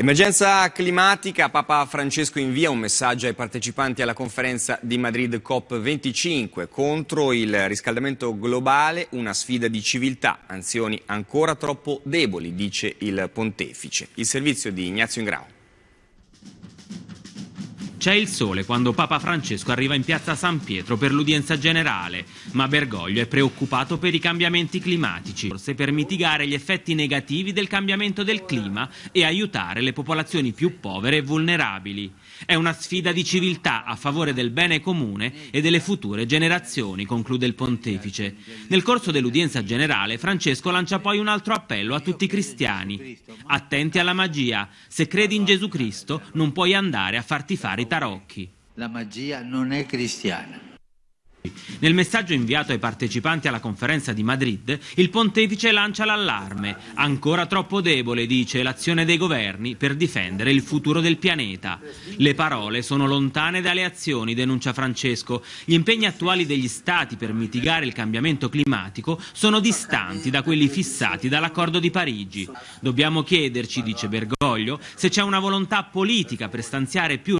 Emergenza climatica, Papa Francesco invia un messaggio ai partecipanti alla conferenza di Madrid COP25 contro il riscaldamento globale, una sfida di civiltà, anzioni ancora troppo deboli, dice il pontefice. Il servizio di Ignazio Ingrao. C'è il sole quando Papa Francesco arriva in piazza San Pietro per l'udienza generale, ma Bergoglio è preoccupato per i cambiamenti climatici, forse per mitigare gli effetti negativi del cambiamento del clima e aiutare le popolazioni più povere e vulnerabili. È una sfida di civiltà a favore del bene comune e delle future generazioni, conclude il pontefice. Nel corso dell'udienza generale Francesco lancia poi un altro appello a tutti i cristiani. Attenti alla magia, se credi in Gesù Cristo non puoi andare a farti fare i tarocchi. La magia non è cristiana. Nel messaggio inviato ai partecipanti alla conferenza di Madrid, il pontefice lancia l'allarme. Ancora troppo debole, dice, l'azione dei governi per difendere il futuro del pianeta. Le parole sono lontane dalle azioni, denuncia Francesco. Gli impegni attuali degli Stati per mitigare il cambiamento climatico sono distanti da quelli fissati dall'accordo di Parigi. Dobbiamo chiederci, dice Bergoglio, se c'è una volontà politica per stanziare più